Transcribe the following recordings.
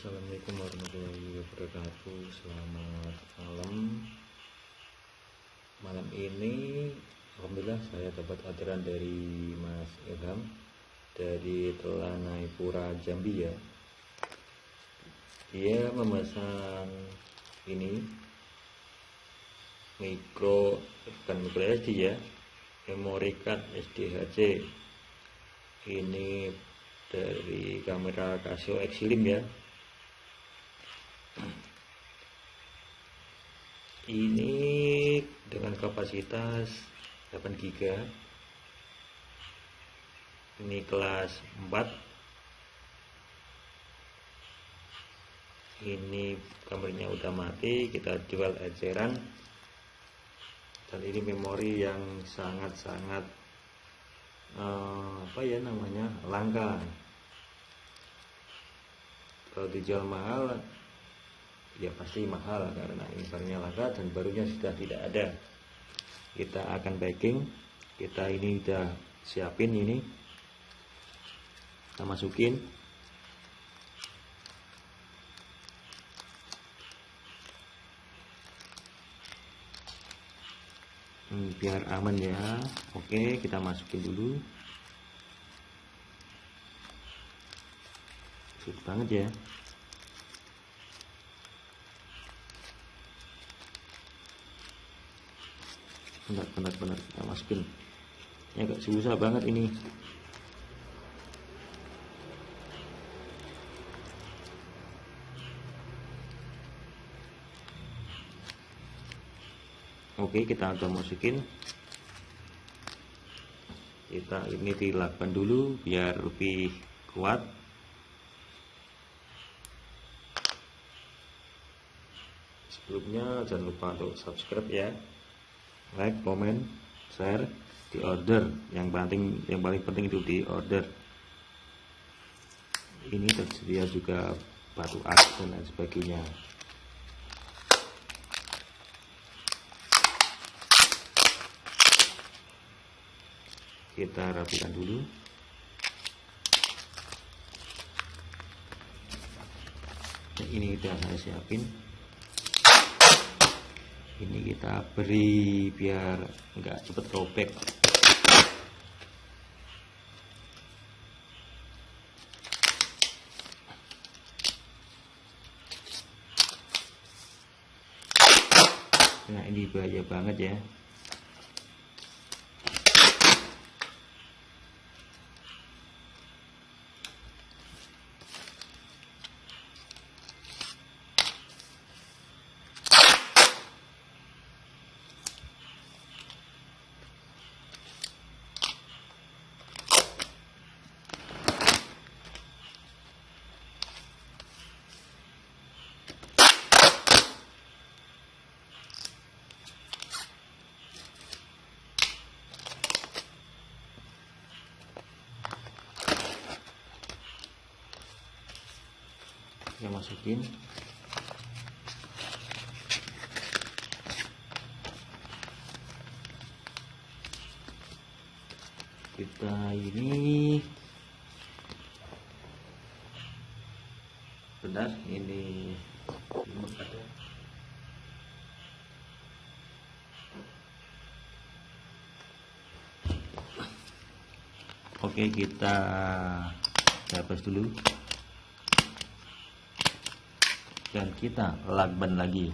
Assalamualaikum warahmatullahi wabarakatuh. Selamat malam. Malam ini Alhamdulillah saya dapat orderan dari Mas Ilham Dari Telanai Pura Jambi ya. Dia memesan ini Mikro Bukan mikro SD ya. Memory card SDHC Ini dari kamera Casio Extreme ya ini dengan kapasitas 8 GB ini kelas 4 ini kameranya udah mati kita jual eceran. Dan ini memori yang sangat-sangat uh, apa ya namanya langka. Kalau dijual mahal ya pasti mahal karena ini barangnya langka dan barunya sudah tidak ada. Kita akan packing. Kita ini udah siapin ini. Kita masukin. Hmm, biar aman ya. Oke kita masukin dulu. Sulit banget ya benar benar benar kita masukin. Ini agak susah banget ini. Oke kita udah masukin. Kita ini dilakukan dulu biar lebih kuat. Sebelumnya jangan lupa untuk subscribe ya like comment share di order. Yang penting yang paling penting itu di order. Ini tersedia juga batu ak dan lain sebagainya. Kita rapikan dulu. Ini udah saya siapin ini kita beri biar enggak cepet robek. Nah ini bahaya banget ya kita masukin. Kita ini benar ini ada oke kita hapus dulu dan kita lakban lagi.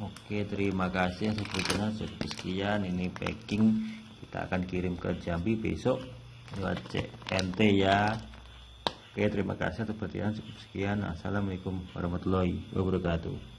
Oke terima kasih sebetulnya cukup sekian. Ini packing. Kita akan kirim ke Jambi besok. Lewat CNT ya. Oke terima kasih perhatian cukup sekian. Assalamualaikum warahmatullahi wabarakatuh